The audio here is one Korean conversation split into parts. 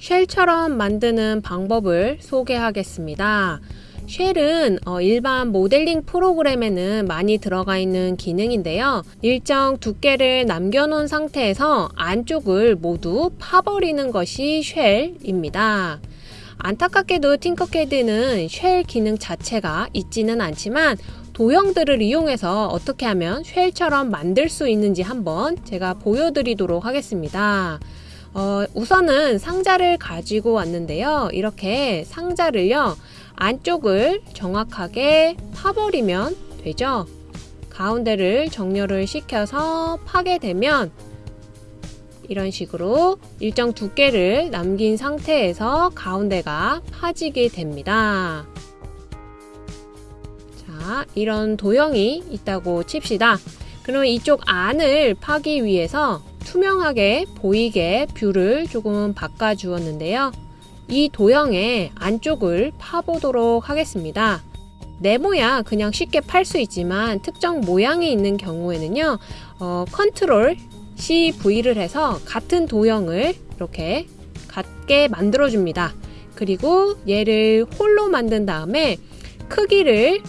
쉘처럼 만드는 방법을 소개하겠습니다. 쉘은 어, 일반 모델링 프로그램에는 많이 들어가 있는 기능인데요. 일정 두께를 남겨놓은 상태에서 안쪽을 모두 파버리는 것이 쉘입니다. 안타깝게도 팅커캐드는 쉘 기능 자체가 있지는 않지만 도형들을 이용해서 어떻게 하면 쉘처럼 만들 수 있는지 한번 제가 보여드리도록 하겠습니다. 어, 우선은 상자를 가지고 왔는데요. 이렇게 상자를요. 안쪽을 정확하게 파버리면 되죠. 가운데를 정렬을 시켜서 파게 되면 이런 식으로 일정 두께를 남긴 상태에서 가운데가 파지게 됩니다. 자, 이런 도형이 있다고 칩시다. 그럼 이쪽 안을 파기 위해서 투명하게 보이게 view를 조금 바꿔 주었는데요. 이 도형의 안쪽을 파보도록 하겠습니다. 네모야 그냥 쉽게 팔 수 있지만 특정 모양이 있는 경우에는요 어, Control CV를 해서 같은 도형을 이렇게 같게 만들어 줍니다 그리고 얘를 hole로 만든 다음에 크기를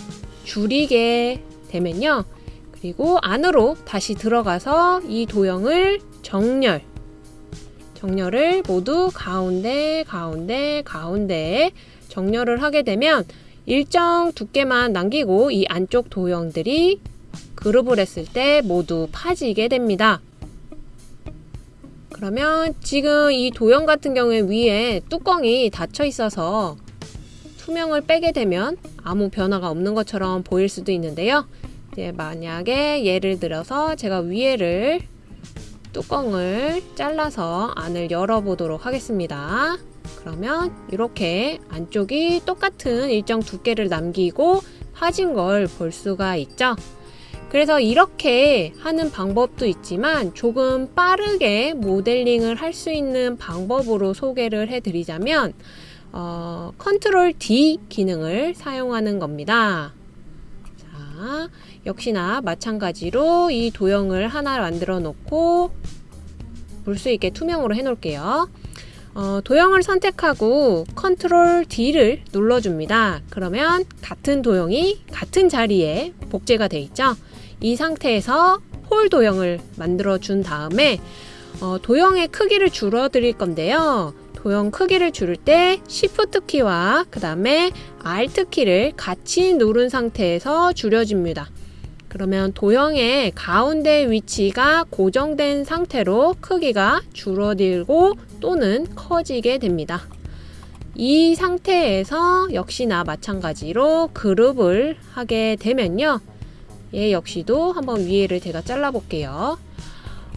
줄이게 되면요 그리고 안으로 다시 들어가서 이 도형을 정렬 정렬을 모두 가운데 가운데 가운데 정렬을 하게 되면 일정 두께만 남기고 이 안쪽 도형들이 그룹을 했을 때 모두 파지게 됩니다. 그러면 지금 이 도형 같은 경우에 위에 뚜껑이 닫혀 있어서 투명을 빼게 되면 아무 변화가 없는 것처럼 보일 수도 있는데요. 이제 만약에 예를 들어서 제가 위에를 뚜껑을 잘라서 안을 열어보도록 하겠습니다. 그러면 이렇게 안쪽이 똑같은 일정 두께를 남기고 파진 걸 볼 수가 있죠. 그래서 이렇게 하는 방법도 있지만 조금 빠르게 모델링을 할 수 있는 방법으로 소개를 해드리자면 어, Control D 기능을 사용하는 겁니다. 자, 역시나 마찬가지로 이 도형을 하나 만들어 놓고 볼 수 있게 투명으로 해 놓을게요. 어, 도형을 선택하고 Control D를 눌러줍니다. 그러면 같은 도형이 같은 자리에 복제가 돼 있죠. 이 상태에서 hole 도형을 만들어 준 다음에 어, 도형의 크기를 줄어드릴 건데요. 도형 크기를 줄일 때 Shift 키와 그 다음에 Alt 키를 같이 누른 상태에서 줄여줍니다. 그러면 도형의 가운데 위치가 고정된 상태로 크기가 줄어들고 또는 커지게 됩니다. 이 상태에서 역시나 마찬가지로 그룹을 하게 되면요. 얘 역시도 한번 위에를 제가 잘라 볼게요.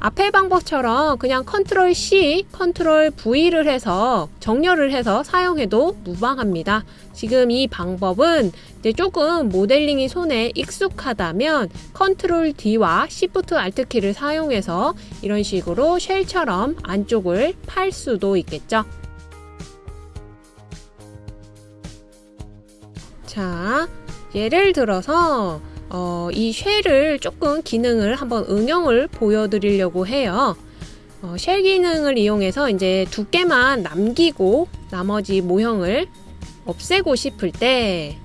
앞의 방법처럼 그냥 Control C, Control V를 해서 정렬을 해서 사용해도 무방합니다. 지금 이 방법은 조금 모델링이 손에 익숙하다면 Control D와 Shift Alt 키를 사용해서 이런 식으로 shell처럼 안쪽을 팔 수도 있겠죠. 자, 예를 들어서 어, 이 쉘을 조금 기능을 한번 응용을 보여드리려고 해요. 어, 쉘 기능을 이용해서 이제 두께만 남기고 나머지 모형을 없애고 싶을 때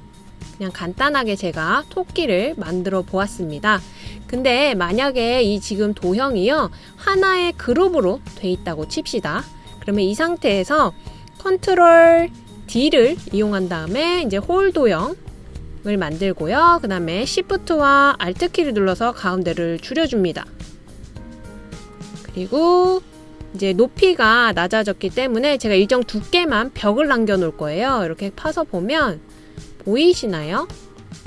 그냥 간단하게 제가 토끼를 만들어 보았습니다. 근데 만약에 이 지금 도형이요 하나의 그룹으로 돼 있다고 칩시다. 그러면 이 상태에서 컨트롤 D를 이용한 다음에 이제 홀 도형 을 만들고요. 그 다음에 Shift와 Alt 키를 눌러서 가운데를 줄여줍니다. 그리고 이제 높이가 낮아졌기 때문에 제가 일정 두께만 벽을 남겨 놓을 거예요. 이렇게 파서 보면 보이시나요?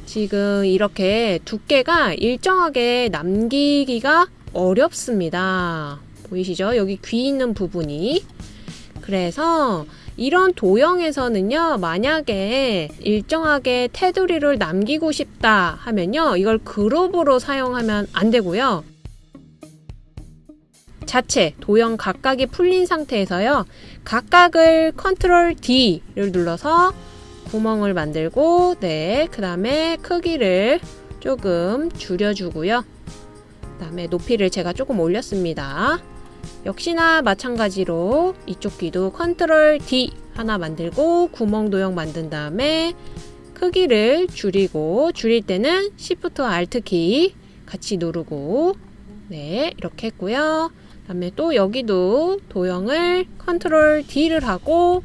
지금 이렇게 두께가 일정하게 남기기가 어렵습니다. 보이시죠? 여기 귀 있는 부분이. 그래서 이런 도형에서는요, 만약에 일정하게 테두리를 남기고 싶다 하면요, 이걸 그룹으로 사용하면 안 되고요. 자체 도형 각각이 풀린 상태에서요, 각각을 컨트롤 D를 눌러서 구멍을 만들고, 네, 그 다음에 크기를 조금 줄여주고요. 그 다음에 높이를 제가 조금 올렸습니다. 역시나 마찬가지로 이쪽 귀도 Control D 하나 만들고 구멍 도형 만든 다음에 크기를 줄이고 줄일 때는 Shift Alt 키 같이 누르고 네 이렇게 했고요. 다음에 또 여기도 도형을 Control D를 하고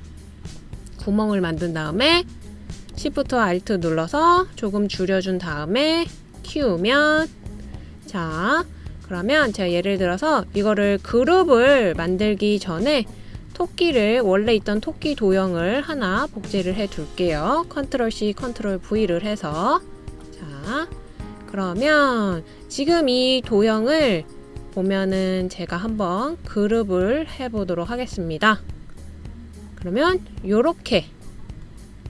구멍을 만든 다음에 Shift Alt 눌러서 조금 줄여준 다음에 키우면 자 그러면 제가 예를 들어서 이거를 그룹을 만들기 전에 토끼를 원래 있던 토끼 도형을 하나 복제를 해 둘게요. Control C, Control V를 해서 자 그러면 지금 이 도형을 보면은 제가 한번 그룹을 해 보도록 하겠습니다. 그러면 요렇게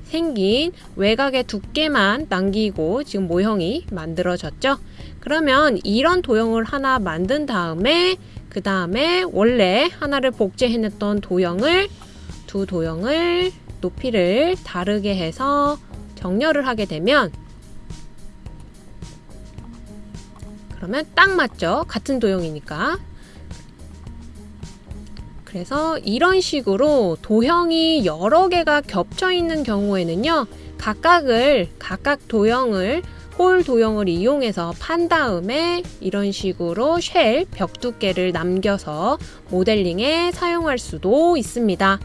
생긴 외곽의 두께만 남기고 지금 모형이 만들어졌죠. 그러면 이런 도형을 하나 만든 다음에 그 다음에 원래 하나를 복제해냈던 도형을 두 도형을 높이를 다르게 해서 정렬을 하게 되면 그러면 딱 맞죠. 같은 도형이니까. 그래서 이런 식으로 도형이 여러 개가 겹쳐 있는 경우에는요. 각각을 각각 도형을 홀 도형을 이용해서 판 다음에 이런 식으로 쉘 벽 두께를 남겨서 모델링에 사용할 수도 있습니다.